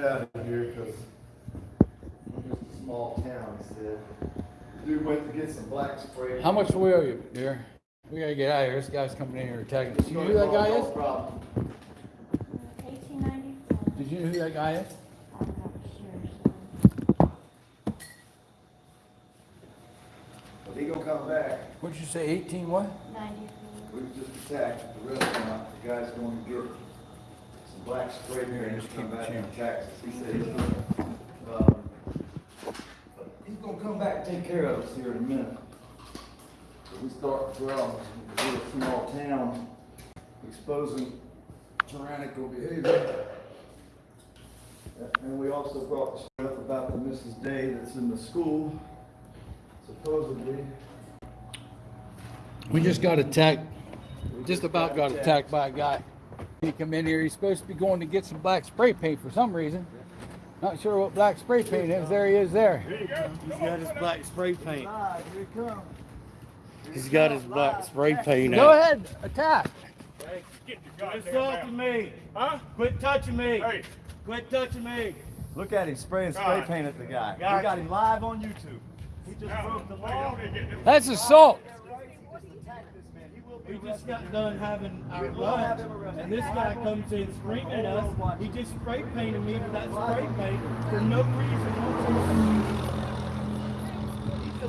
get out of here because we're just a small town, he said. Dude went to get some black spray. How much we owe you, dear? We gotta get out of here. This guy's coming in here attacking us. You know who that guy is? Problem. Eighteen ninety-four. Did you know who that guy is? I'm not sure. But he gonna come back. What'd you say, eighteen what? Ninety-four. We just attacked the restaurant. The guy's going to get some black spray paint just to come back changing. from Texas. He said he's gonna, um, he's gonna come back and take care of us here in a minute. But we start to grow. We're a small town exposing tyrannical behavior. And we also brought stuff about the Mrs. Day that's in the school, supposedly. We just got attacked, just about got attacked by a guy. He come in here, he's supposed to be going to get some black spray paint for some reason. Not sure what black spray paint is. There he is there. He's got his black spray paint. Live, here it comes. He's got his black spray paint Go out. ahead, attack. Get your Quit talking me. Huh? Quit touching me. Hey, Quit touching me. Look at him spraying spray paint at the guy. We Gotcha. got him live on YouTube. He just now, broke the law. don't they get them- That's assault. We just got done having our lunch, and this guy comes in screaming at us. He just spray painted me with that spray paint for no reason.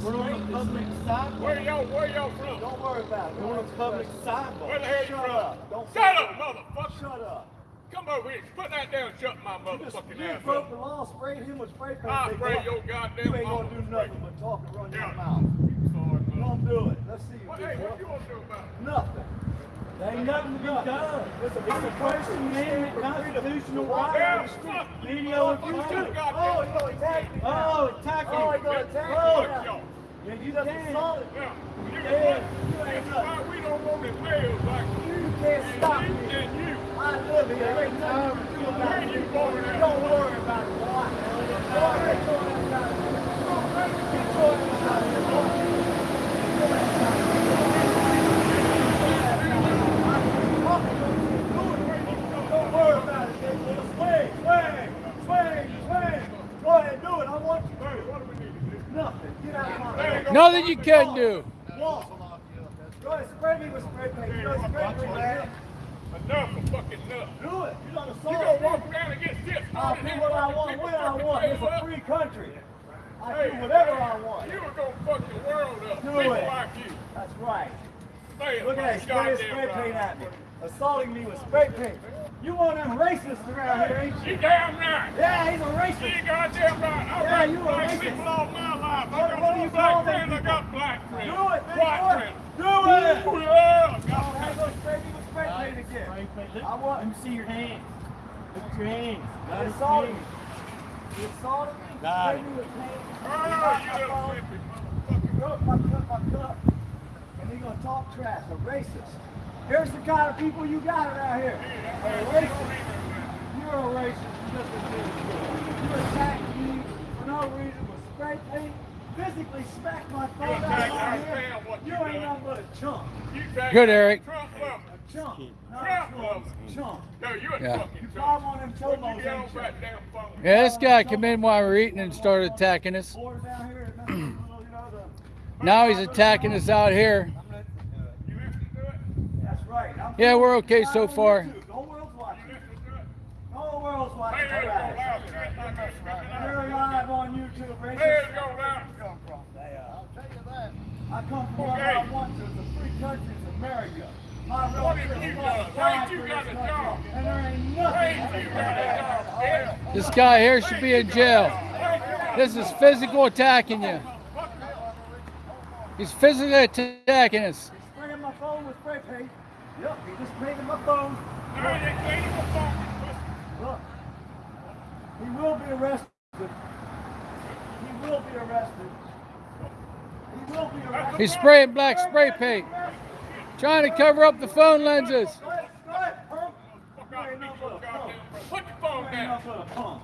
We're on a public sidewalk. Where sidewalk. y'all, where y'all from? Don't worry about it. We're on a public sidewalk. Where the sidewalk. hell you Shut from? up. Don't Shut up, motherfucker. Shut up. Come over here. Put that down and shut my You just motherfucking you ass broke the law, sprayed him with spray paint. I'll big spray boy. your goddamn You ain't gonna do nothing but talk and run your mouth. Brother. Don't it. Let's see you, What, hey, what you to do about it? Nothing. There ain't nothing to be done. It's a First Amendment constitutional right. fuck you. Video oh, and You photo. too, goddamn. Oh, you gonna attack me? Oh, attacking. Oh, you gonna attack me? Oh, yeah, you You just assaulted me. Yeah. You Yeah, you ain't This is why we don't want like You can't stop me. and you. I live here. There ain't nothing you can do about it. You. Don't worry about it, boy. Boy, get your ass out of here. Get your ass out of here, boy. Don't. Go you to. Do to do? Of you way. go. Nothing you can do. Walk. Go ahead, spray me with spray paint. You know spray paint, man. Enough of fucking enough. Do it. You done You assaulted gonna walk around and get this. I'll do what I want, when I want. It's a free country. I do whatever I want. You were gonna fuck the world up. Do People it. like you. That's right. Say Look at that spray goddamn spray right. paint at me. Assaulting me with spray paint. You one of them racists around here, ain't you? You damn right. Yeah, he's a racist. You racist. goddamn right. I Yeah, got you a black racist. people all my life. I What- got what do you black friends. I got black friends. Do it, big White friends. Do it. Ooh, yeah. Oh, now go spray me with spray paint again. Spray paint. I want- Let me see your hands. Look at your hands. He assaulted me. hands. He assaulted me. Got Sprayed it. me with paint. Oh, you knocked my little phone. flippy motherfucker. broke my cup, my cup. And he gonna talk trash, a racist. Here's the kind of people you got around here. A racist. You're a racist. You just admitted. You attacked me for no reason with spray paint. Physically smacked my phone out of my fam, You you ain't done. nothing but a chump. Good, Eric. Trump love. A chump. Not Trump a loves chump. Chump. No, you a Yeah. fucking You Trump. probably one of them you get on ain't you? that damn phone? Yeah, this guy came in while we're eating and started attacking us. Boys down here, you know, the- Now he's attacking us out here. Uh, you listen to it? That's right. I'm Yeah, we're okay so on far. YouTube. The whole world's watching. You listen to it? The whole world's watching. Hey, there's All go right. loud. Shit like that. Shit You're live on YouTube, racist. There's go loud. come from? I'll you that. I come from where I want to. It's a free country. This guy here should be in jail. This is physical attacking you. He's physically attacking us. He's spraying my phone with spray paint. Yep, he just painted my phone. Look. He will be arrested. He will be arrested. He will be arrested. He's spraying black spray paint, trying to cover up the phone lenses. Go ahead, go ahead, punk. Fuck You out ain't of me, nothing but a goddamn punk. bro. Put your phone down. nothing but a punk.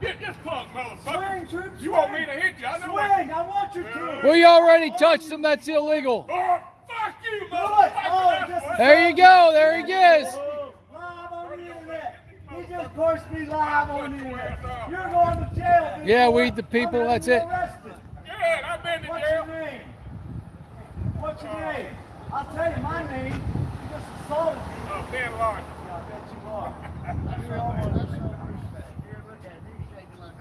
Get this punk, motherfucker. Swing, troops. You want me to hit you? I know Swing, what. I want you to. We already touched him. That's illegal. Oh, fuck you, Do motherfucker. Oh, That's just- what- There you go. There he is. Live on the internet. He just Push me live on the internet. You're going to jail. Yeah, boy. we the people, that's it. arrested. Yeah, I've been to What's your name? What's your name? I'll tell you my name. You just assaulted me. Oh, Ben Lawrence. Yeah, I bet you are. You're almost-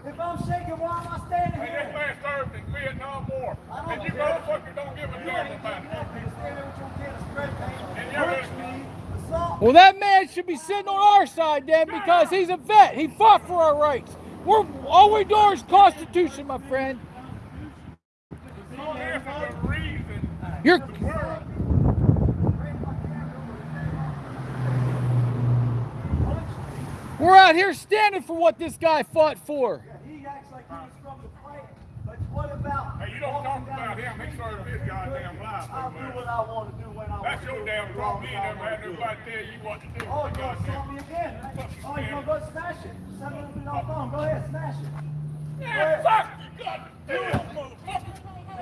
If I'm shaking, why am I standing Hey, this man served in Vietnam War. And you care. motherfuckers don't give a damn about it. nothing. Stand there with your can of spray paint, And you're punch gonna- me, assault Well, that man should be sitting on our side then because he's a vet. He fought for our rights. We're all we do is Constitution, my friend. This is the reason. You're We're, we're out here standing for what this guy fought for. He acts like he was from the fight, but what about? hey, you don't talk about him. He street served his goddamn life. I'll do what I want to do when I want That's to your do. damn as problem. long You as never had nobody tell you what to do. Oh, you're gonna Goddamn. me again? right? Oh, you're gonna go smash it? Send it to my phone. Go ahead, smash it. Yeah, fuck you, goddamn motherfucker.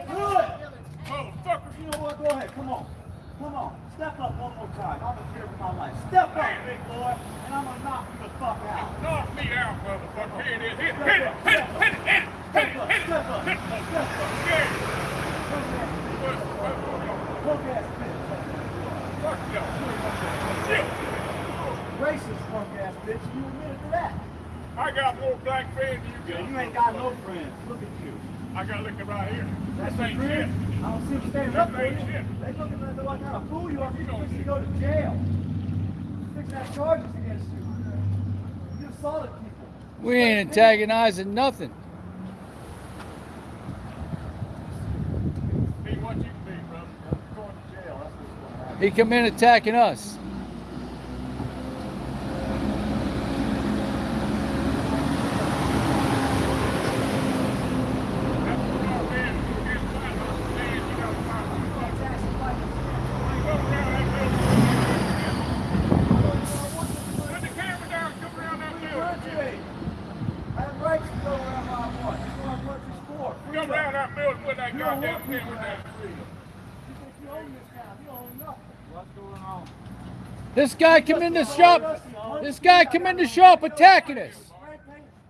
Do it. Motherfucker. You know what? Go ahead. Come on. Come on. Step up one more time. I'm gonna fear for my life. Step up, big boy, and I'm gonna knock you the fuck out. Knock me out, motherfucker. Here it is. Hit, me, hit it, hit it, hit it, hit it, hit Step it, up. hit it. Step up. Step up. Yeah. Punk ass What- what- what- punk ass bitch. Fuck y'all. Shit. Racist punk ass bitch. You admitted to that. I got more black friends than you got. You ain't got no friends. Look at you. I got looking right here. That's This your ain't shit. I don't see you standing up for you. This ain't shit. They looking at what kind of fool you are. You're fixing to go to jail. You're fixing to have charges against you. You assaulted people. We ain't antagonizing nothing. Be what you can be, brother. Going to jail. That's what's going to happen. He come in attacking us. That's what y'all did. You get flat on the man, you gotta find some fuck. Go around that building. Put the camera down, come around that building. I have rights to go wherever I want. That's what I'm working for. Come around that building, put that You don't goddamn want people camera to down. have freedom. You think you own this town. You own nothing. What's going on? This guy come in the shop. This guy come in the shop attacking us.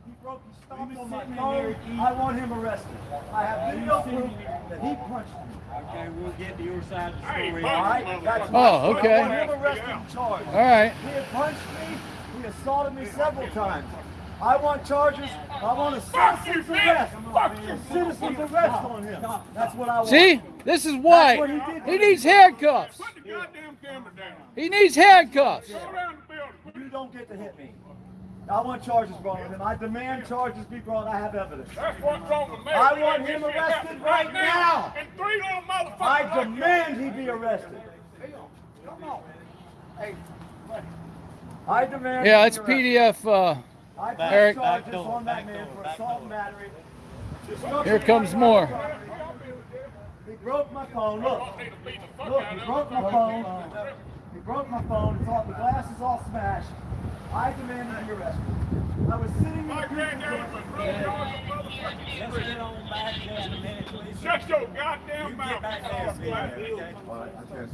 He broke his stomach on my phone. I want him arrested. I have video proof that he punched me. Okay, we'll get to your side of the story. All right, that's oh, okay. I want him arrested and charged. All right. He had punched me. He assaulted me several times. I want charges. I want a Fuck citizen's arrest. Fuck you. A citizen's arrest on him. That's what I want. See? This is why he needs handcuffs. Put the goddamn camera down. He needs handcuffs. Go around the building. You don't get to hit me. I want charges brought on him. I demand charges be brought. I have evidence. That's what's wrong with me. I want him arrested right now. And three little motherfuckers. I demand he be arrested. Come on. Hey. I demand. Yeah, it's. PDF. Uh, I press Eric. charges Back door, on that man door, for assault door. and battery. Here comes more. He broke my phone. Look. Don't need to beat the fuck Look, he broke my phone. He broke my phone. It's all, the glass is all smashed. I demand he be arrested. I was sitting in My the granddaddy was real yards of motherfucking Let's get on back just a minute, please. Shut your goddamn You mouth. get back there.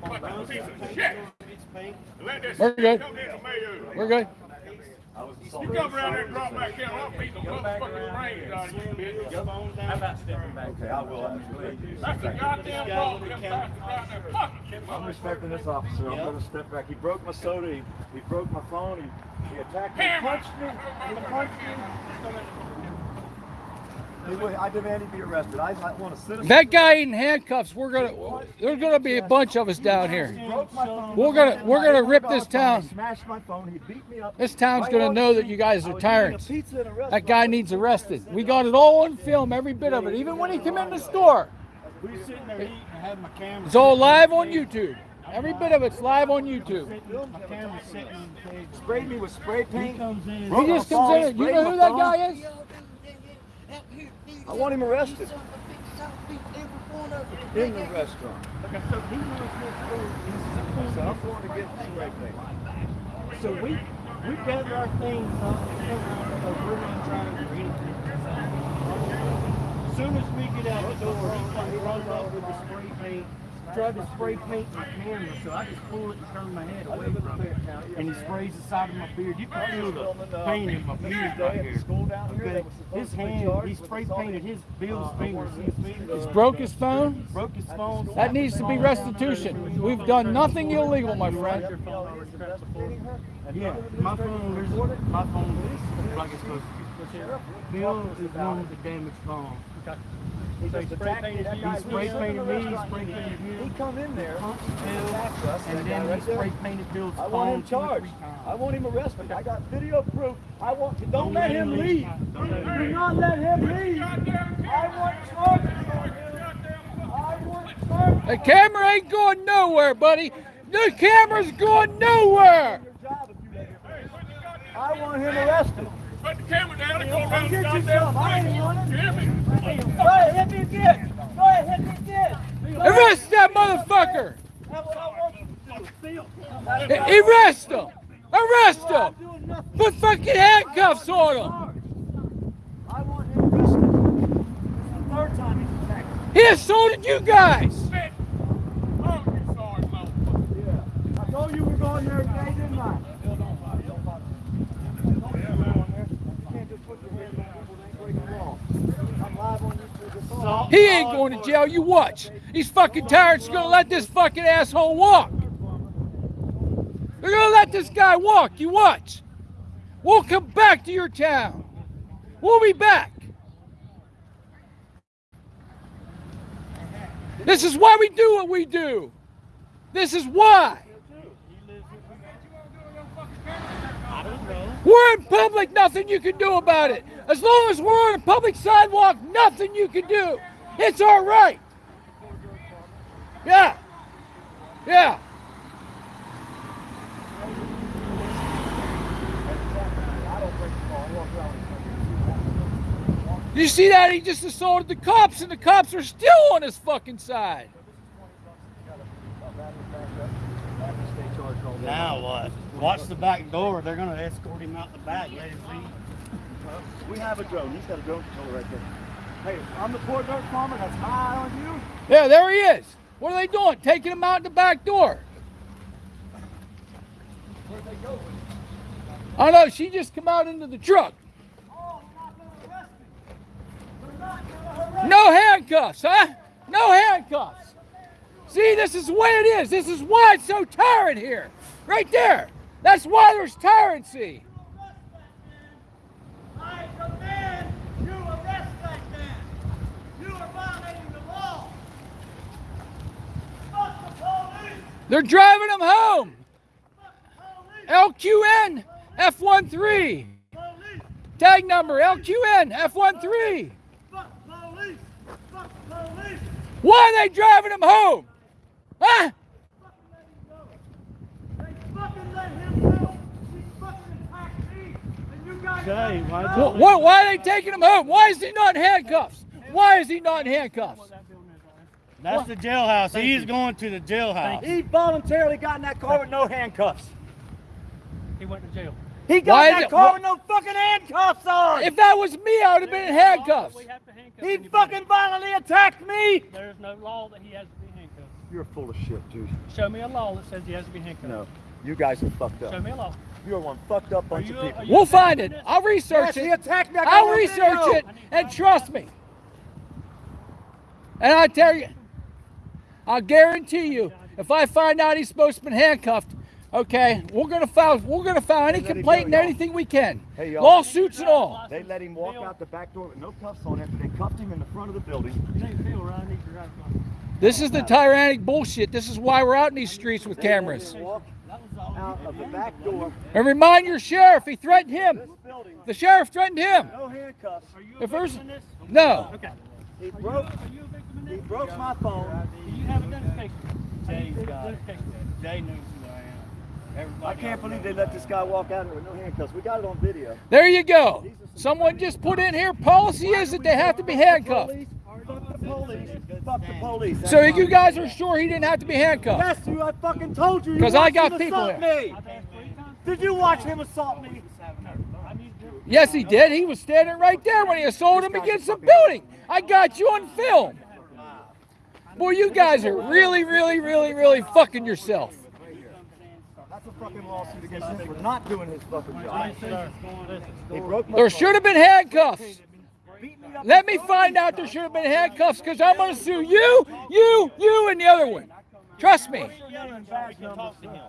Fucking piece of shit. Let this We're good. Come into me. we're good. You come around there and drop back in, I'll beat the motherfucking brains out of you, bitch. How about stepping back? Okay, I will. absolutely. That's the goddamn problem, them bastards out there fucking I'm respecting this officer. I'm gonna step back. He broke my soda. He, he broke my phone. He, he attacked me. He punched me. He punched me. I demand he be arrested. I, I want a citizen. That guy in handcuffs. We're gonna. There's gonna be a bunch of us down here. He broke my phone. We're gonna- we're gonna rip this town. Smashed my phone. He beat me up. This town's gonna know that you guys are tyrants. pizza at a restaurant. That guy needs arrested. We got it all on film, every bit of it, even when he came in the store. We were sitting there eating, I had my camera. It's all live on YouTube. Every bit of it's live on YouTube. My camera sitting on the table. Sprayed me with spray paint. He just comes in. You know who that guy is? I want him arrested in the restaurant. Okay, so he knows what's going on. So I'm going to get the spray paint. So we, we gather our things up because we're not trying to read. As soon as we get out the door, he runs off with the spray paint tried to spray paint my camera, so I just pull it and turn my head away from it. And he sprays the side of my beard. You can feel the paint in my beard right here. Okay. His hand, he spray painted his Bill's fingers. Fingers. Broke his phone? Broke his phone. That needs to be restitution. We've done nothing illegal, my friend. Yeah, my phone is my phone is like it's supposed to be. Bill is one with the damaged phone. He just spray painted that you, he spray painted me, he spray painted He come in there, and attacked us, and then he right there. spray painted Bill's I want him charged. I want him arrested. I got video proof. I want, don't Don't let him leave. Don't let him leave. not let him leave. I want charges. I want charges. The camera ain't going nowhere, buddy. The camera's going nowhere. Your job if you let him leave. I want him arrested. Put the camera down and go I'll around get the you goddamn some. I ain't running. Hear me? Go ahead, hit me again. Go ahead, hit me again. Go ahead. Arrest that motherfucker. That's what I want you to do. A- Arrest him. Arrest I'm him. Put fucking handcuffs on him. I want him arrested. This is the third time he's attacked. He assaulted you guys. Oh, you sorry, Mo. Yeah. I told you we're going there today, didn't I? You can't just put your hands on people that ain't breaking the law. I'm live on YouTube. It's all- He ain't going to jail. You watch. He's fucking tired. He's gonna let this fucking asshole walk. They're gonna let this guy walk. You watch. We'll come back to your town. We'll be back. This is why we do what we do. This is why. We're in public, nothing you can do about it. As long as we're on a public sidewalk, nothing you can do. It's our right. Yeah. Yeah. You see that? He just assaulted the cops, and the cops are still on his fucking side. Now what? Watch the back door. They're gonna escort him out the back. Let him leave. We have a drone. He's got a drone controller right there. Hey, I'm the poor dirt farmer that's high on you. Yeah, there he is. What are they doing? Taking him out the back door. Where'd they go? I know she just come out into the truck. Oh, you're not gonna arrest me. You're not gonna arrest No handcuffs, huh? No handcuffs. See, this is the way it is. This is why it's so tyrant here. Right there. That's why there's tyrancy. I demand you arrest that man. You are violating the law. Fuck the police. They're driving him home. Fuck the police. LQN F13. Tag number LQN F13. Fuck police. Fuck police. Why are they driving him home? Huh? Fucking let him go. They fucking let him go. He fucking attacked me. And you guys. Jay, let why go. Wh- wh- why are they taking him home? Why is he not in handcuffs? Why is he not in handcuffs? That's the jailhouse. He's going to the jailhouse. He voluntarily got in that car with no handcuffs. He went to jail. He got Why in is that car wh- with no fucking handcuffs on. If that was me, I would have been in handcuffs. Handcuff he fucking violently attacked me. There's no law that he has to be handcuffed. You're full of shit, dude. Show me a law that says he has to be handcuffed. No, you guys are fucked up. Show me a law. You're one fucked up bunch you, of people. We'll find it. defendant? I'll research Yes, he it. attacked me. I got I'll research video. it and trust me. And I tell you, I'll guarantee you, if I find out he's supposed to be handcuffed, okay, we're gonna file we're gonna file any complaint and anything we can. Hey. Lawsuits and all. They let him walk out the back door with no cuffs on after they cuffed him in the front of the building. Hey, Phil, Ryan, need your driver's license. This is the tyrannic bullshit. This is why we're out in these streets with cameras. out of the back door. And remind your sheriff, he threatened him. The sheriff threatened him. no handcuffs. Are you a If there's victim in this? no, Okay. He Are you, broke. Are you a victim in He broke my phone. Do you have identification? Jay's Have got it. Jay knows who I am. Everybody I can't believe they let this guy walk out here with no handcuffs. We got it on video. there you go. Someone just put in here policy is that they have to be handcuffed. Fuck the police. Fuck the police. So you guys are sure he didn't have to be handcuffed? Yes, you. I fucking told you. you 'Cause I got people assault there. Me. I've asked three times. Did you watch him assault me? I need your Yes, he did. He was standing right there when he assaulted him against the building. I got you on film. Boy, you guys are really, really, really, really fucking yourself. That's a fucking lawsuit against him for not doing his fucking job. He broke my There should have been handcuffs. Beat me up Let me find out there should have been handcuffs because I'm going to sue you, you, you, and the other one. Trust me. Yelling so we can talk to him.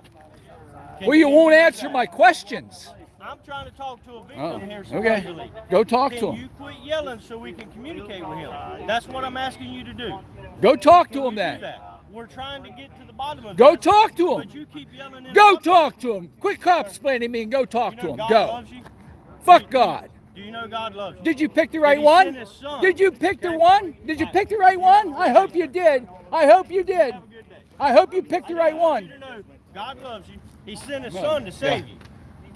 Can Well, you won't answer my questions. I'm trying to talk to a victim Oh, here okay. Go talk to him. you quit yelling so we can communicate with him? That's what I'm asking you to do. Go talk to him then. that? We're trying to get to the bottom of Go it. talk to But him. you keep yelling. and Go talk to him. Quit cop explaining me and go talk You to him. God Go. you. Fuck God. Do you know God loves you? Did you pick the right one? Did you pick the one? Did you pick the right one? I hope you did. I hope you did. Have a good day. I hope you picked the right one. you know God loves you. He sent his son to save Yeah.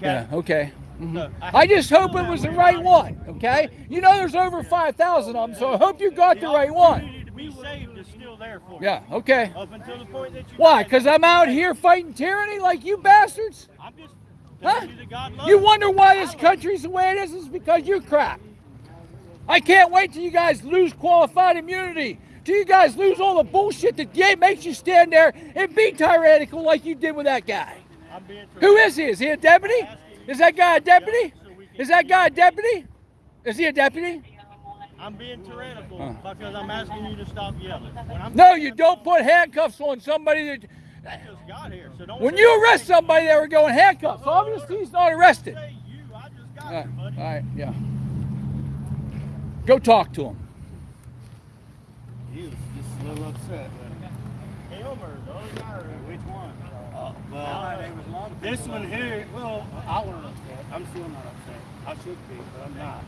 You. Yeah, okay. Mhm. So, I just hope it was the right one, okay? You know there's over 5,000 of them, so I hope you got the right one. be saved is still there for you. Yeah, okay. Up until the point that you Why? Because I'm out here fighting tyranny like you bastards? I'm just Huh? you that God loves You wonder why this country's the way it is? It's because you crap. I can't wait till you guys lose qualified immunity. Till you guys lose all the bullshit that makes you stand there and be tyrannical like you did with that guy. Who is he? Is he a deputy? Is that guy a deputy? Is that guy a deputy? Is he a deputy? I'm being tyrannical because I'm asking you to stop yelling. No, you don't put handcuffs on somebody that. Just got here, so don't When you arrest somebody, they were going handcuffs. Oh, Obviously, he's not arrested. You, I just got All here, buddy. all right, yeah. Go talk to him. He was just a little upset. Him or the other guy, or which one? Uh, well, this one here, well, I wasn't upset. I'm still not upset. I should be, but I'm not.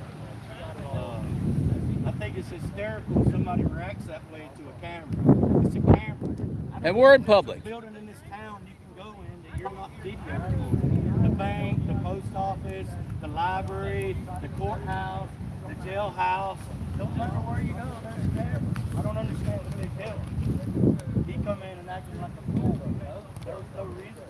Uh, I think it's hysterical somebody reacts that way to a camera. It's a camera. And we're in know if there's a public. Building in this town you can go in that you're not videoing. The bank, the post office, the library, the courthouse, the jailhouse. Don't matter where you go, there's a camera. I don't understand the big deal. He come in and acting like a fool. There was no reason.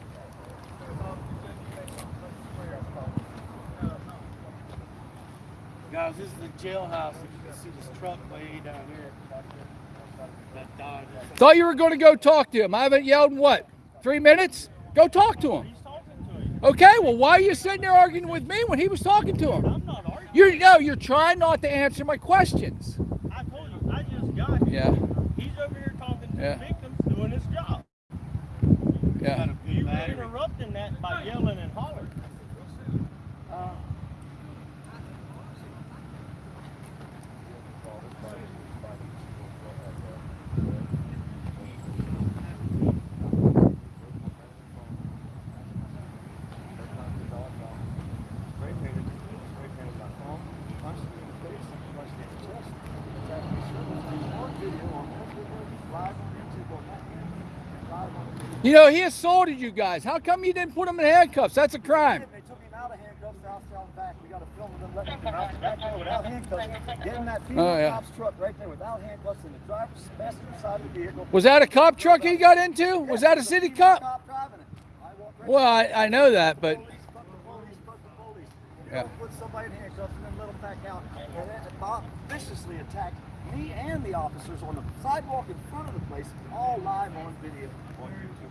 Guys, this is the jailhouse. If you can see this truck way down here. That died. Thought you were going to go talk to him. I haven't yelled in what? Three minutes? Go talk to him. He's talking to you. Okay, well, why are you sitting there arguing with me when he was talking to him? I'm not arguing. You're no, you're trying not to answer my questions. I told you, I just got here. Yeah, He's over here talking to Yeah. the victims doing his job. yeah. You were interrupting that by yelling and hollering. You know, he assaulted you guys. How come you didn't put him in handcuffs? That's a crime. They took him out of handcuffs, out back. We got a film them letting him out back there without handcuffs. Get in that oh, female Oh, yeah. cop's truck right there without handcuffs in the driver's passenger side of the vehicle. Was that a cop truck he got into? Was that a city cop? Cop. I Well, I, I know that, but Police, fuck the the police. Yeah. put somebody in handcuffs and then let them back out. And then Bob viciously attacked me and the officers on the sidewalk in front of the place, all live on video on YouTube.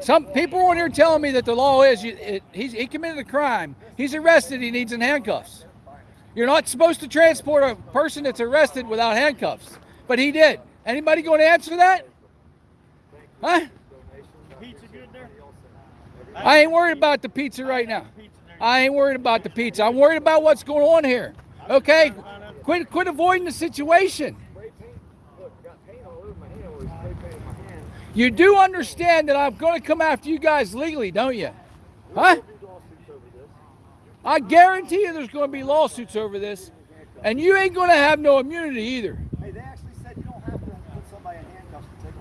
Some people on here telling me that the law is you, it, he committed a crime. He's arrested. He needs in handcuffs. You're not supposed to transport a person that's arrested without handcuffs, but he did. Anybody going to answer that? Huh? Pizza good there? I ain't worried about the pizza right now. I ain't worried about the pizza. I'm worried about what's going on here. Okay? Quit quit avoiding the situation. You do understand that I'm going to come after you guys legally, don't you? Huh? I guarantee you there's going to be lawsuits over this. And you ain't going to have no immunity either. They actually said you don't have to put somebody in handcuffs to take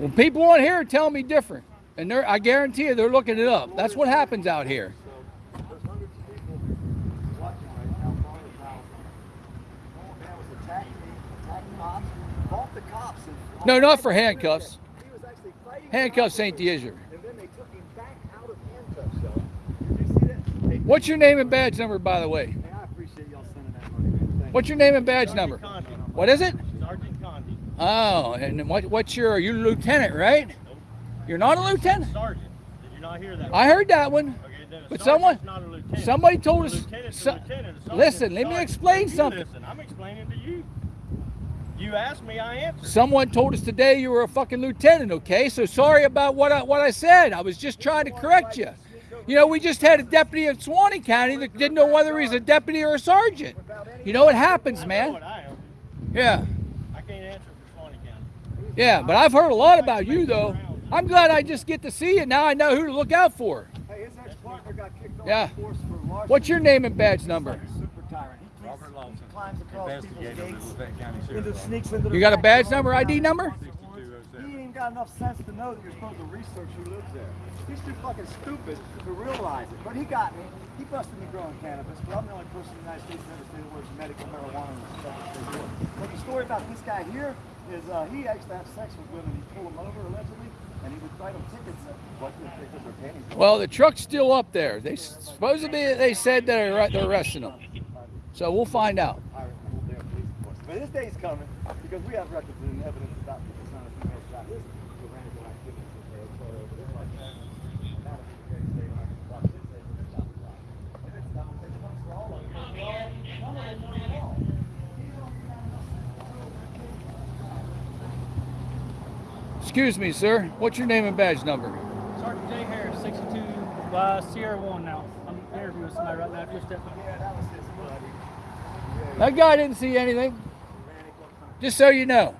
Well, people on here are telling me different. And I guarantee you they're looking it up. That's what happens out here. No, not for handcuffs. He was actually fighting Handcuffs ain't the issue. And then they took him back out of handcuffs, y'all. Did you see that? They, What's your name and badge number, by the way? man, I appreciate y'all sending that money, man. Thank What's your name and badge number? What is it? Sergeant Condi. Oh, and what, what's your, you're lieutenant, right? You're not a lieutenant? Sergeant. Did you not hear that? I heard that one. Okay, But someone- not a lieutenant. Somebody told us. lieutenant's so- lieutenant, listen, let me explain You something. Listen, I'm explaining to you. You asked me, I answered. Someone told us today you were a fucking lieutenant, okay? So sorry about what I, what I said. I was just trying to correct you. You know, we just had a deputy in Suwannee County that didn't know whether he's a deputy or a sergeant. You know, it happens, man. what I am. Yeah. I can't answer for Suwannee County. Yeah, but I've heard a lot about you, though. I'm glad I just get to see you. Now I know who to look out for. Hey, his ex-partner got kicked off Yeah. the force for. What's your name and badge number? Super tyrant. He keeps- Robert Lawson, he climbs across people's investigator with gates, Lafayette County into, Sheriff's sneaks into the You got a back badge door. number, ID number? He ain't even got enough sense to know that you're supposed to research who lives there. He's too fucking stupid to realize it. But he got me. He busted me growing cannabis, but I'm the only person in the United States that ever said the words medical marijuana and stuff that they. But the story about this guy here is uh, he used to have sex with women. He'd pull them over allegedly, and he would write them tickets. What the tickets or pennies? Well, the truck's still up there. They supposedly they said they're they're arresting him. So we'll find out. Pirate pulled their police enforcement. But his day's coming because we have records and evidence about people trying to commit about his tyrannical activities. okay, so it's like that. Now that we can say, like, watch this, they the lie. And it's not- it comes for all of us. Well, none of them know at all. Excuse me, sir. What's your name and badge number? Sergeant J. Harris, 62, uh, Sierra 1 now. I'm interviewing somebody right now. Just step Yeah, that was his buddy. That guy didn't see anything. Just so you know.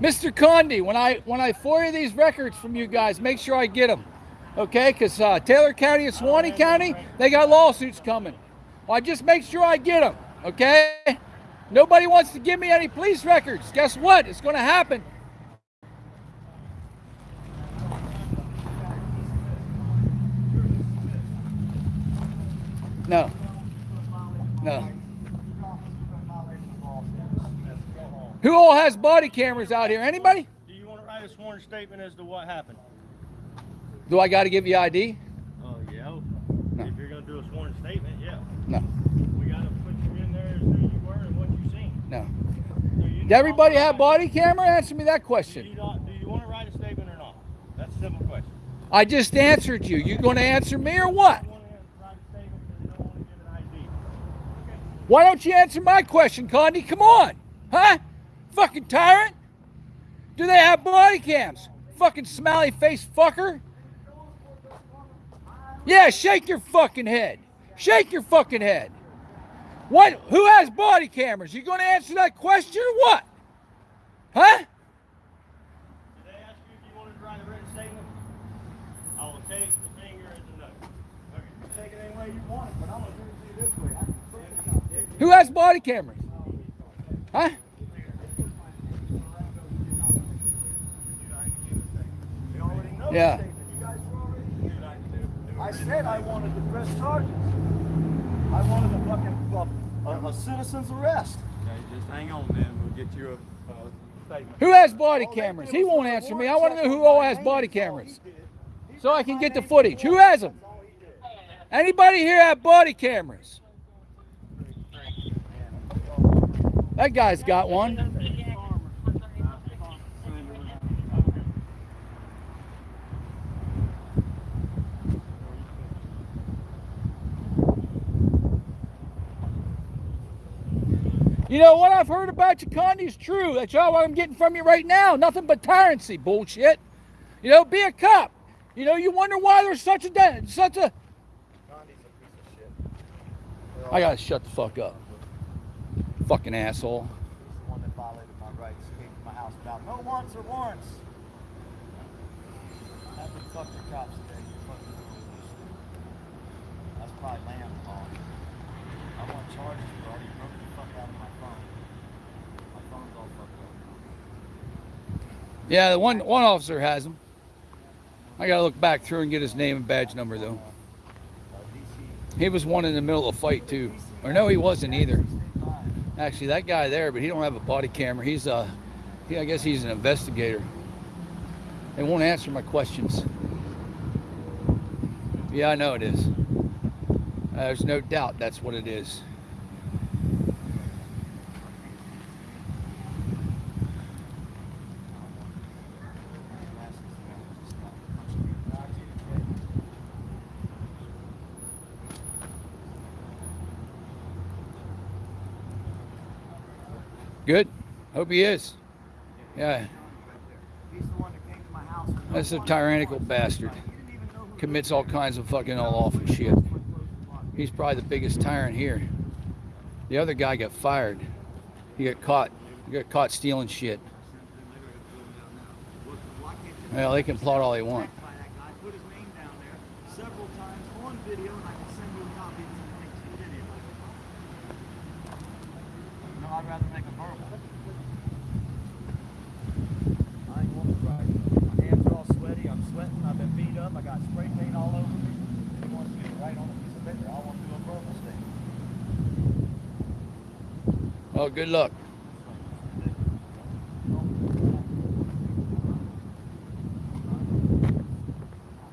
Mr. Condi, when I when I FOIA these records from you guys, make sure I get them, okay? Because uh, Taylor County and Suwannee County, they got lawsuits coming. Well, I just make sure I get them, okay? Nobody wants to give me any police records. Guess what? It's going to happen. No. No. Who all has body cameras out here? Anybody? Do you want to write a sworn statement as to what happened? Do I got to give you ID? Oh, yeah. No. If you're going to do a sworn statement, yeah. No. We got to put you in there as who you were and what you seen. No. You Did everybody have body camera? Answer me that write- Do you, question. not, do you want to write a statement or not? That's a simple question. I just answered you. You going to answer me or what? You want to write a statement because you don't want to give an ID. Why don't you answer my question, Condi? Come on. Huh? Fucking tyrant. Do they have body cams? Fucking smiley face fucker. Yeah, shake your fucking head. Shake your fucking head. What? Who has body cameras? You going to answer that question or what? Huh? Who has body cameras? if Yeah. statement. You guys were already I said I wanted to press charges. I wanted a fucking, a, a citizen's arrest. Okay, just hang on then, we'll get you a, uh statement. Who has body All cameras? He won't answer me. I want to know who all has body cameras. he did. He So I can get the footage. Who has them? That's all he did. Anybody here have body cameras? That guy's got one. You know what I've heard about you, Condi, is true. That's all I'm getting from you right now. Nothing but tyrancy bullshit. You know, be a cop. You know, you wonder why there's such a de- such a. A piece of shit. I gotta shut the fuck up. Fucking asshole. He's the one that violated my rights, came to my house without no warrants or warrants. Have to fuck your cops today. Fucking That's probably calling. I want charges, bro. You broke the fuck out of my phone. My phone's all fucked up. Yeah, the one one officer has him. I gotta look back through and get his name and badge number though. He was one in the middle of a fight too. Or no, he wasn't either. Actually, that guy there, but he don't have a body camera. He's a, he, I guess he's an investigator. They won't answer my questions. Yeah, I know it is. Uh, there's no doubt that's what it is. Hope he is. Yeah, He's the one that came to my house. with no that's a tyrannical bastard. He didn't even know who Commits all kinds of fucking all awful shit. He's probably the biggest tyrant here. The other guy got fired. He got caught. He got caught stealing shit. Well, they can plot all they want. by that guy, put his name down there several times on video, and I can send you a copy of the link to it anyway. No, I'd rather make a verbal. I ain't want to ride. My hands are all sweaty. I'm sweating. I've been beat up. I got spray paint all over me. He wants me to write on a piece of paper. I want to do a verbal statement. Good luck.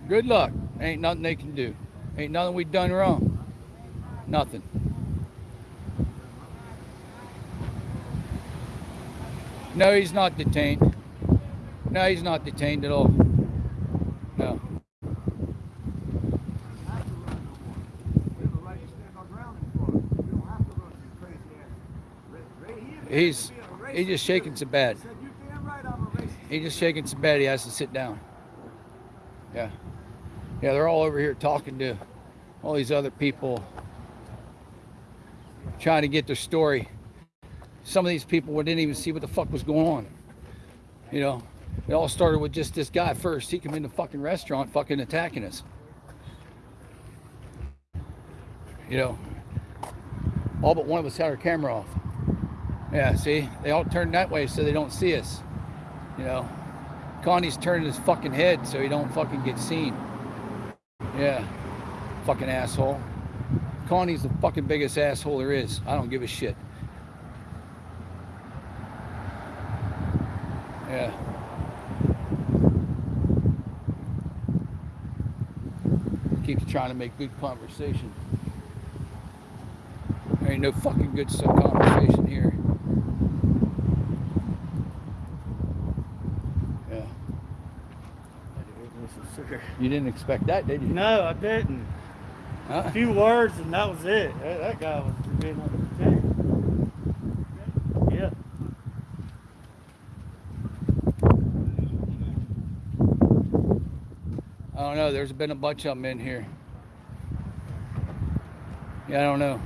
Good luck. Ain't nothing they can do. Ain't nothing we done wrong. Nothing. No, he's not detained. No, he's not detained at all. No. We have a right to stand our ground in Florida. We don't have to run these crazy ass. He's he's just shaking so bad. He's just shaking so bad he has to sit down. Yeah. Yeah, they're all over here talking to all these other people, trying to get their story. Some of these people didn't even see what the fuck was going on. You know, it all started with just this guy first. He came in the fucking restaurant fucking attacking us. You know, all but one of us had our camera off. Yeah, see, they all turn that way so they don't see us. You know, Connie's turning his fucking head so he don't fucking get seen. Yeah, fucking asshole. Connie's the fucking biggest asshole there is. I don't give a shit. Yeah. Keeps trying to make good conversation. There ain't no fucking good conversation here. Yeah. You didn't expect that, did you? No, I didn't. Huh? A few words and that was it. That, that guy was being unprotected. Yeah. I don't know. There's been a bunch of them in here. Yeah, I don't know.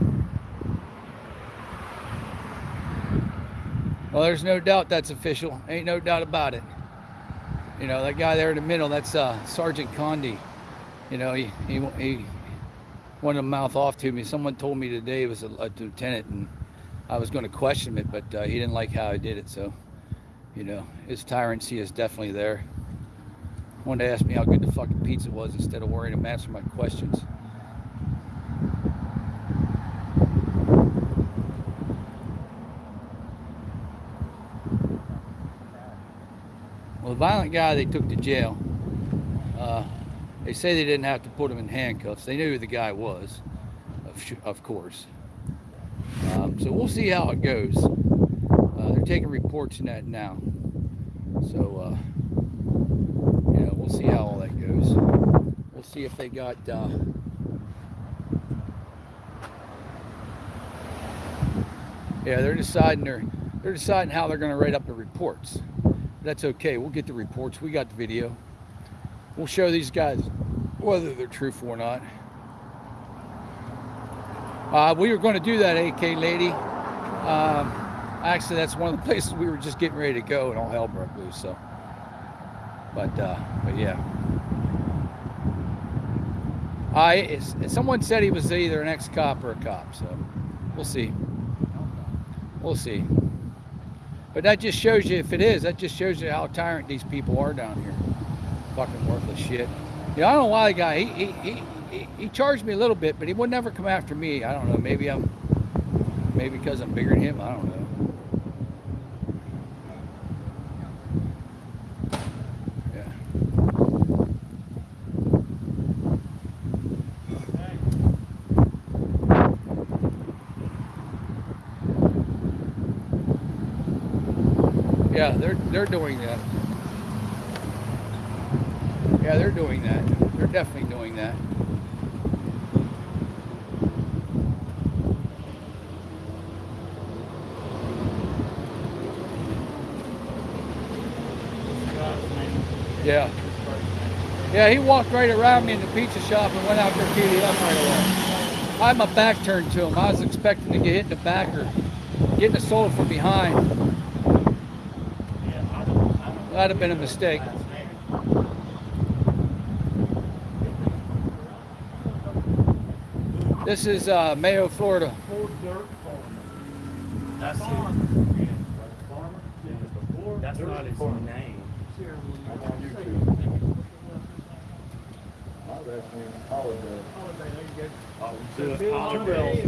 Well, there's no doubt that's official. Ain't no doubt about it. You know, that guy there in the middle, that's uh, Sergeant Condi. You know, he, he, he wanted to mouth off to me. Someone told me today it was a, a lieutenant, and I was going to question it, but uh, he didn't like how I did it. So, you know, his tyranny is definitely there. Wanted to ask me how good the fucking pizza was instead of worrying him answer my questions. Violent guy they took to jail, uh, they say they didn't have to put him in handcuffs. They knew who the guy was, of, of course. Um, so we'll see how it goes. Uh, they're taking reports in that now. So, uh, know, we'll see how all that goes. We'll see if they got. Uh, yeah, they're deciding they're they're deciding how they're going to write up the reports. That's okay. We'll get the reports. We got the video. We'll show these guys whether they're truthful or not. Uh, we were going to do that, AK lady. Um, actually, that's one of the places we were just getting ready to go, and all hell broke loose. So, but uh, but yeah. I someone said he was either an ex-cop or a cop, so we'll see. We'll see. But that just shows you, if it is, that just shows you how tyrant these people are down here. Fucking worthless shit. Yeah, I don't know why the guy, he, he, he, he, charged me a little bit, but he would never come after me. I don't know. Maybe I'm, maybe because I'm bigger than him. I don't know. Yeah. Yeah, they're they're doing that. Yeah, they're doing that. They're definitely doing that. Yeah. Yeah, he walked right around me in the pizza shop and went out there to up right away. I had my back turned to him. I was expecting to get hit in the back or getting assaulted from behind. That'd have been a mistake. This is uh, Mayo, Florida. That's it. That's not his name. Do it holiday.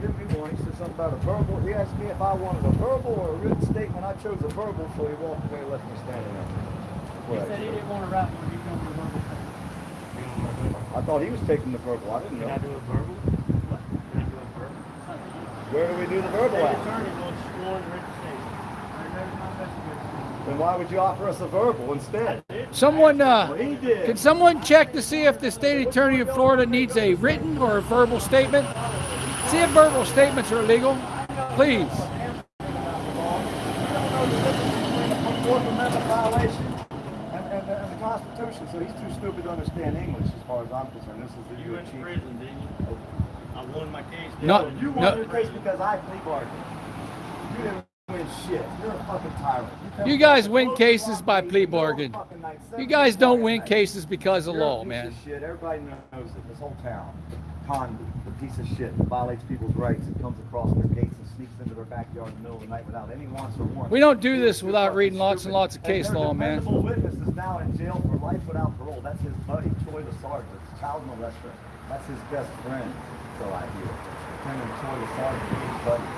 Give me one. He said something about a verbal. He asked me if I wanted a verbal or a written statement. I chose a verbal, so he walked away and left me standing there. He said he didn't want to write one. He's going to do verbal. I thought he was taking the verbal. I didn't Can I know. do a verbal? Can I do a verbal? Where do we do the verbal State at? attorney wants sworn written. Then why would you offer us a verbal instead? Someone, uh, can someone check to see if the state attorney of Florida needs a written or a verbal statement? See if verbal statements are illegal, please. Fourth Amendment violation and, and, and the Constitution. So he's too stupid to understand English, as far as I'm concerned. This is the You went to chief. prison, didn't you? I won my case. No. You won your case because I plea bargained. You didn't win shit. You're a fucking tyrant. come You guys win cases by plea you're bargain. You guys don't win night. cases because of You're a law, piece man. Of shit. Everybody knows it. This whole town. Condi, the piece of shit that violates people's rights and comes across their gates and sneaks into their backyard in the middle of the night without any wants or warrants. We don't do this without reading lots and lots of case law, man. witness is now in jail for life without parole. That's his buddy, Troy Sargent, child molester. That's his best friend, so I hear. Lieutenant Troy Sargent, his buddy.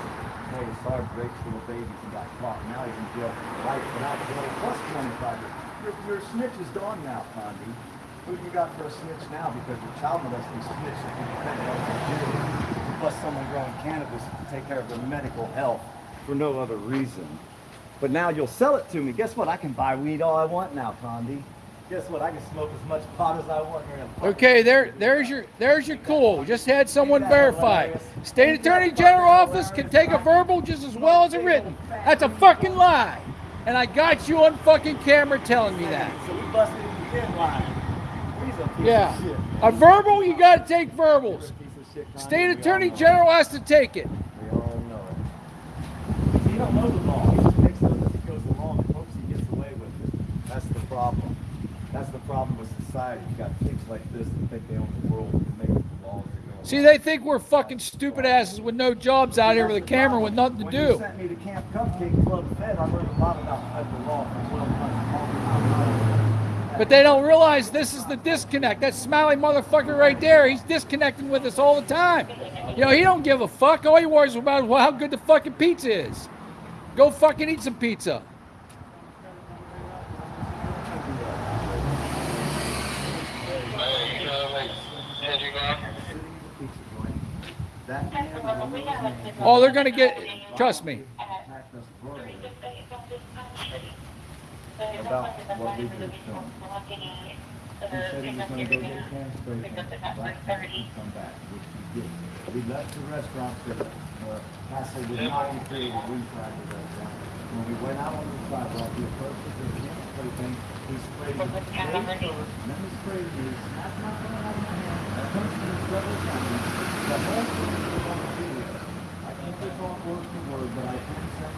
Troy Sargent raped little babies and got caught. Now he's in jail for life without parole plus 25 years. Your, your snitch is gone now, Condi. Who do you got for a snitch now? Because your child molesting snitch be defended over Plus someone growing cannabis to take care of their medical health for no other reason. But now you'll sell it to me. Guess what? I can buy weed all I want now, Condi. Guess what? I can smoke as much pot as I want here. in Okay, there, there's your, there's your cool. Just had someone verify. State Attorney General office can take a verbal just as well as a written. That's a fucking lie. And I got you on fucking camera telling me that. So we busted him again lying. He's a piece Yeah. A verbal, you gotta take verbals. Piece of shit, State We Attorney all know it. General has to take it. We all know it. He don't know the law. He just makes up as he goes along and hopes he gets away with it. That's the problem. That's the problem with society. You got pigs like this that think they own the world and make the laws that See, they think we're fucking stupid asses with no jobs out here with a camera with nothing to When you do. sent me to Camp Cupcake Club Fed, I learned a lot about federal law from Will Hunt. But they don't realize this is the disconnect. That smiley motherfucker right there, he's disconnecting with us all the time. You know, he don't give a fuck. All he worries about is how good the fucking pizza is. Go fucking eat some pizza. Oh, they're gonna get. Trust me. About what we to him. He said he was gonna go get a can straight and come back, which he did. We left the restaurant that, uh, Castle did not include a wind cracker restaurant. When we went out on the sidewalk, we approached the can spray thing, he sprayed it, straight forward, and then he sprayed it, he snapped my phone out of my hand, I punched him several times. The whole thing was on video. I can't the talk word for word, but I can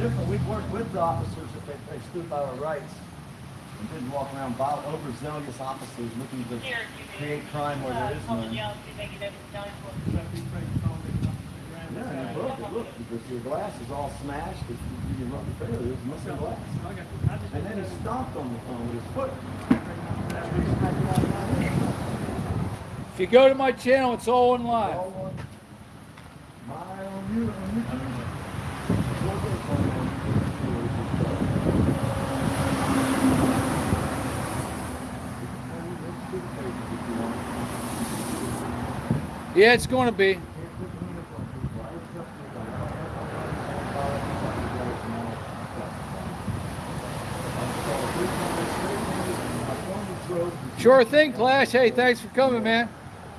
different, We'd work with the officers if they, they stood by our rights and didn't walk around violent, overzealous officers looking to create crime where there is none. Yeah, and you broke it, look, because your glass is all smashed, if you, you run the trailer, there's missing glass. And then he stomped on the phone with his foot. If you go to my channel, it's all in live. All on my you, on YouTube. Yeah, it's going to be. Sure thing, Clash. Hey, thanks for coming, man.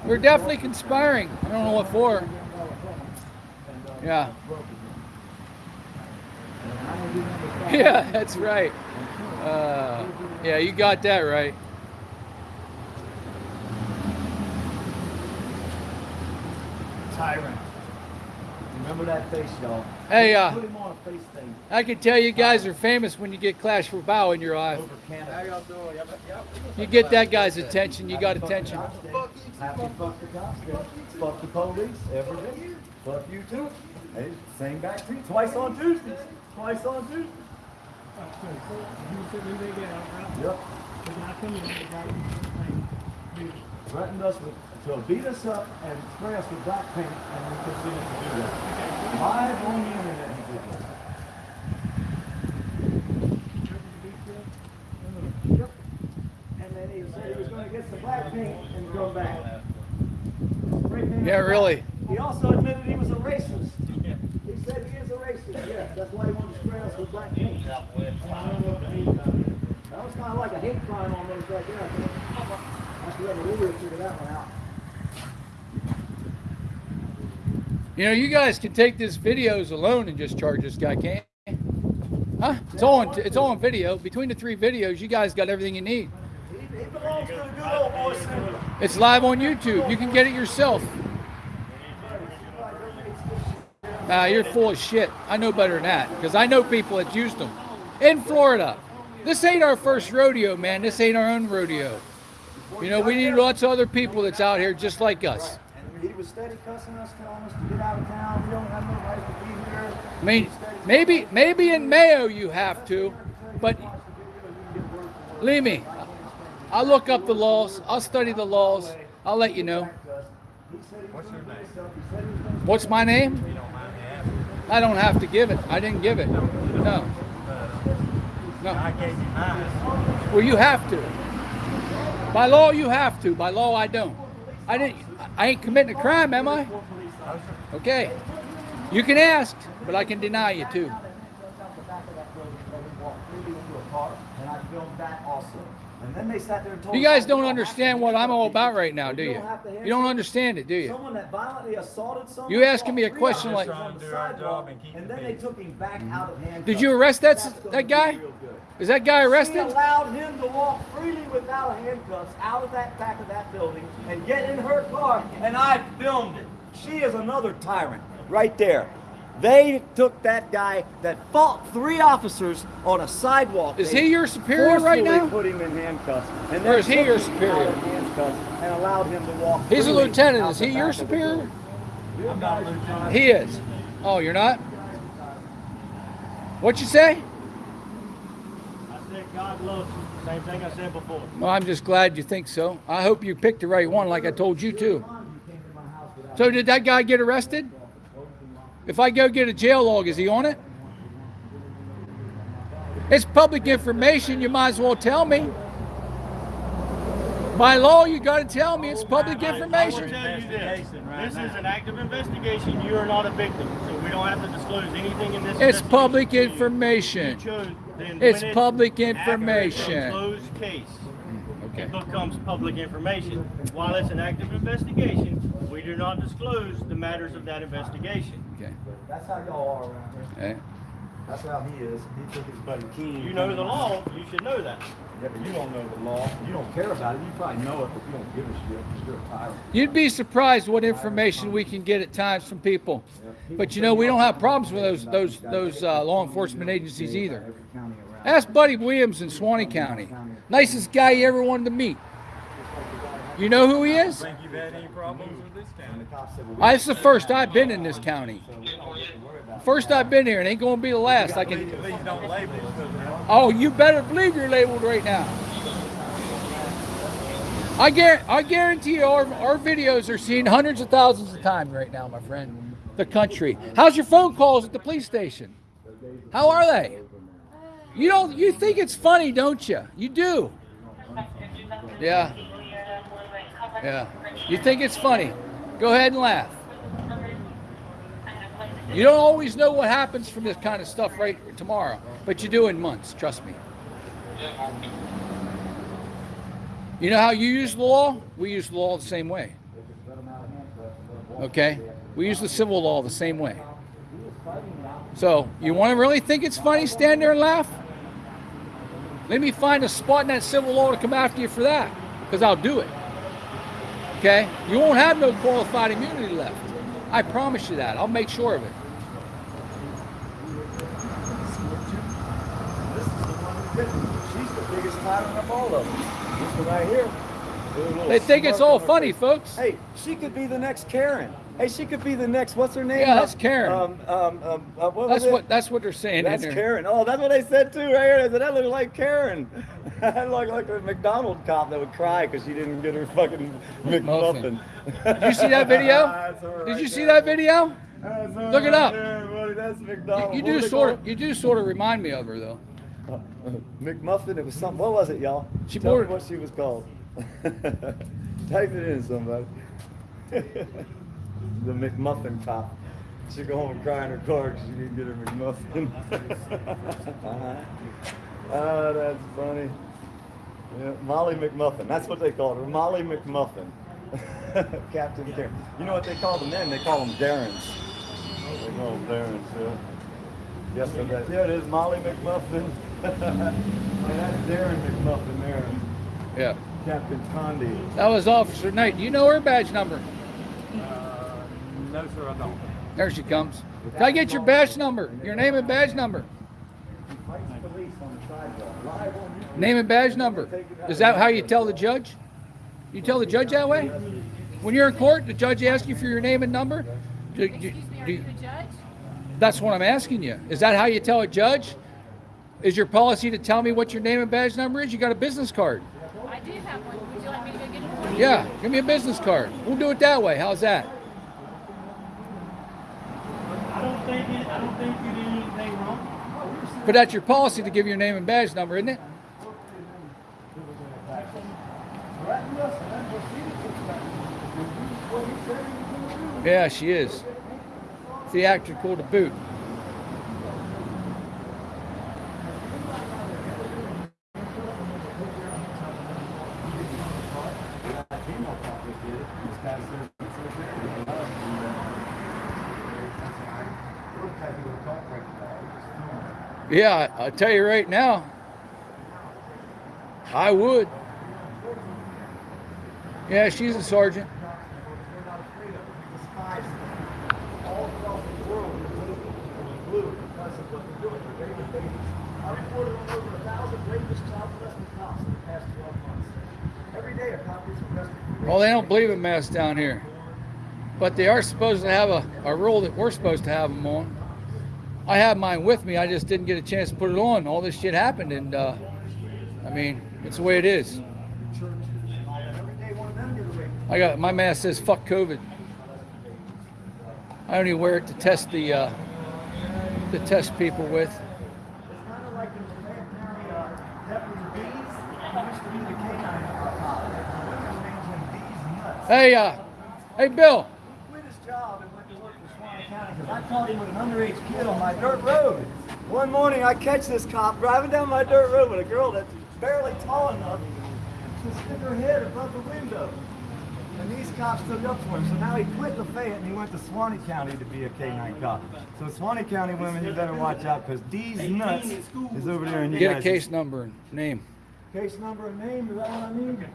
We're definitely conspiring. I don't know what for. Yeah. Yeah, that's right. Uh, yeah, you got that right. Tyrant. Remember that face, y'all. Hey, uh, Put him on a face thing I can tell you guys are famous when you get Clash for Bow in your eye. over Canada. How y'all doing? Yep, yep. You get that guy's attention, you got attention. Happy fuck the cops, day. Fuck the police every day. Fuck you too. Hey, same back to you. Twice on Tuesdays. Twice on Tuesdays. Yep. Threatened us with, to beat us up and spray us with black paint, and we proceeded to do that. Live on the internet, he did that. Yep. And then he said he was gonna get some black paint and come back. Yeah, really. He also admitted he was a racist. He said he is a racist, yeah, that's why he wanted to spray us with black paint. That was kinda like a hate crime almost right there, I should let a lawyer figure that one out. You know, you guys can take this videos alone and just charge this guy, can't you? Huh? It's all on, it's all on video. Between the three videos, you guys got everything you need. It's live on YouTube. You can get it yourself. Ah, you're full of shit. I know better than that because I know people that used them in Florida. This ain't our first rodeo, man. This ain't our own rodeo. You know, we need lots of other people that's out here just like us. And he was steady cussing us, telling us to get out of town. We don't have no right to be here. I mean, maybe maybe in Mayo you have to, but leave me, I'll look up the laws. I'll study the laws. I'll let you know. What's your name? What's my name? You don't mind me asking? I don't have to give it. I didn't give it. No. No. I gave you mine. Well, you have to. By law, you have to. By law, I don't. I didn't. I ain't committing a crime, am I? Okay. You can ask, but I can deny you too. And I filmed that also. And then they sat there and told You guys don't understand what I'm all about right now, do you? You don't understand it, do you? Someone that violently assaulted someone. You asking me a question like- on the Trying to do our sidewalk, and And then they took him back out of handcuffs. Did you arrest that that guy? Is that guy arrested? She arrested? allowed him to walk freely without handcuffs out of that back of that building and get in her car, and I filmed it. She is another tyrant, right there. They took that guy that fought three officers on a sidewalk. Is They he your superior right forcefully now? put him in handcuffs. And Or is he your superior? handcuffs And allowed him to walk He's a lieutenant. Is he your back of the superior? I'm not lieutenant. He is. Oh, you're not? What you say? I said God loves you. Same thing I said before. Well, I'm just glad you think so. I hope you picked the right one, like I told you too. So did that guy get arrested? If I go get a jail log, is he on it? It's public information. You might as well tell me. By law, you got to tell me it's public I information. tell you this, this is an active investigation, you are not a victim, so we don't have to disclose anything in this. It's public you. information. You chose- It's public after it's a information. Closed case, Okay. it becomes public information. While it's an active investigation, we do not disclose the matters of that investigation. Okay. That's how y'all are around here. Okay. That's how he is. He took his buddy King. You know the law, you should know that. Yeah, but you don't know the law. You don't care about it. You probably know it, but you don't give a shit because you're a tyrant. You'd be surprised what information we can get at times from people. But you know, we don't have problems with those those those uh, law enforcement agencies either. Ask Buddy Williams in Suwannee County. Nicest guy you ever wanted to meet. You know who he is? I, it's the first I've been in this county. First I've been here, and ain't gonna be the last. I can. Oh, you better believe you're labeled right now. I guarantee, I guarantee our, our videos are seen hundreds of thousands of times right now, my friend. The country. How's your phone calls at the police station? How are they? You don't. You think it's funny, don't you? You do. Yeah. Yeah. You think it's funny? Go ahead and laugh. You don't always know what happens from this kind of stuff right tomorrow, but you do in months. Trust me. You know how you use the law? We use the law the same way. Okay? We use the civil law the same way. So, you want to really think it's funny? Stand there and laugh? Let me find a spot in that civil law to come after you for that, because I'll do it. Okay? You won't have no qualified immunity left. I promise you that. I'll make sure of it. This is the one who did it. She's the biggest tyrant of all of them. This one right here. With a little They think it's all funny, face. folks. Hey, she could be the next Karen. Hey, she could be the next. What's her name? Yeah, that's Karen. Um, um, um, uh, what That's what that's what they're saying That's. Karen. Oh, that's what I said too, right here. They said that looked like Karen. that looked like a McDonald's cop that would cry because she didn't get her fucking McMuffin. Did you see that video? That's Did right you see there. that video? Look it up. there. That's McDonald's. You What do sort of you do sort of remind me of her though. Uh, McMuffin. It was something. What was it, y'all? She Tell what she was called. Type it in, somebody. The McMuffin cop. She go home and cry in her car because she didn't get her McMuffin. Uh-huh. oh, that's funny. Yeah, Molly McMuffin. That's what they called her. Molly McMuffin. Captain Karen. You know what they call the men? They call them Darrens. They call them Darrens, yeah. Yes, sir. that- There it is, Molly McMuffin. and that's Darren McMuffin there. Yeah. Captain Condi. That was Officer Knight. Do you know her badge number? No, sir, I don't. There she comes. Can I get your badge number? Your name and badge number. He fights police on the sidewalk. Live on YouTube. Name and badge number. Is that how you tell the judge? You tell the judge that way? When you're in court, the judge asks you for your name and number? Do- do- Excuse me, are do- you the judge? That's what I'm asking you. Is that how you tell a judge? Is your policy to tell me what your name and badge number is? You got a business card. I do have one. Would you like me to go get it for you? Yeah, give me a business card. We'll do it that way. How's that? I don't think, it- I don't think you did anything wrong. But that's your policy to give your name and badge number, isn't it? Yeah, she is. Theatrical to boot. Yeah, I- I'll tell you right now. I would. Yeah, she's a sergeant. We're not afraid of it. Despise them. All across the world, the political blue because of what they're doing. They're raping babies. I reported on over a thousand rapist child in the past 12 months. Every day a cop gets Well, they don't believe in masks down here. But they are supposed to have a, a rule that we're supposed to have them on. I have mine with me. I just didn't get a chance to put it on. All this shit happened, and uh, I mean, it's the way it is. I got my mask says "fuck COVID." I only wear it to test the uh, to test people with. Hey, uh, hey, Bill caught him with an underage kid on my dirt road. One morning I catch this cop driving down my dirt road with a girl that's barely tall enough to stick her head above the window. And these cops stood up for him. So now he quit Lafayette and he went to Suwannee County to be a K-9 cop. So Suwannee County women, you better watch out because D's nuts is over there and you Get a guys- case number and name. Case number and name, is that what I need?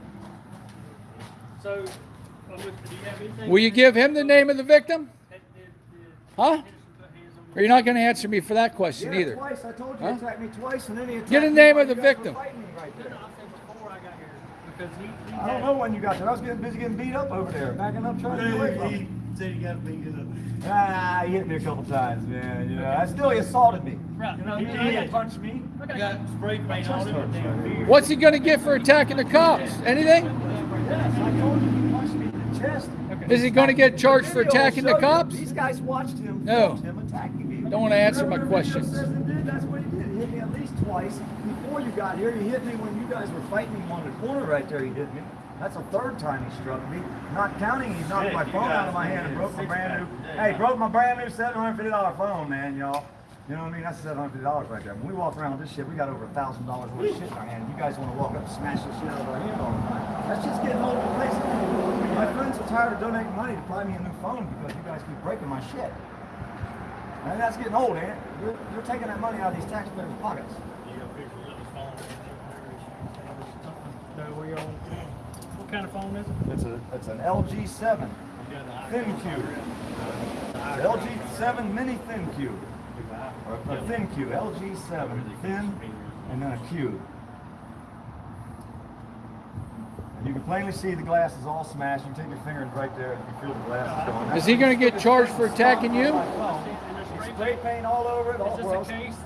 So, do you have anything? Will you give him the name of the victim? Huh? Henderson put hands on Or you're not going to answer me for that question Yeah, either? twice. I told you Huh? he attacked me twice and then he attacked Get the name while of the you guys were victim. right I said before I got here, because he, he I don't know when you got there. I was getting busy getting beat up over there, backing up trying to get away from He me. said he got beat up. Ah, he hit me a couple times, man. You know, I still he assaulted me. Right, You know, no, he he didn't did. punch me. Okay. Got spray paint on him. What's he going to get for attacking the cops? Anything? Yes, I told you he punched me in the chest. Is he going to get charged for attacking the cops? These guys watched him. No. him attacking me. Don't wanna answer my Whatever questions. says he did, That's what he did. He hit me at least twice before you got here. He hit me when you guys were fighting him on the corner right there. He hit me. That's the third time he struck me. Not counting, he knocked Shit, my phone out of my hand and broke my brand new. Hey, broke my brand new seven hundred fifty dollar phone, man, y'all. You know what I mean? That's seven hundred dollars right there. When we walk around with this shit, we got over a thousand dollars worth of shit in our hand. You guys want to walk up and smash this shit out of our hand all the time. That's just getting old and lazy. My friends are tired of donating money to buy me a new phone because you guys keep breaking my shit. And that's getting old, ain't it? You're, you're taking that money out of these taxpayers' pockets. You got a picture of his phone. So where you on, what kind of phone is it? It's a it's an LG 7 Thin Cube. LG 7 Mini ThinQ. Or a ThinQ. LG 7 Thin and then a cube. And you can plainly see the glass is all smashed. You can take your finger and right there and you feel the glass is going. Is he going to get charged for attacking you? Spray paint all over it. All Is this a case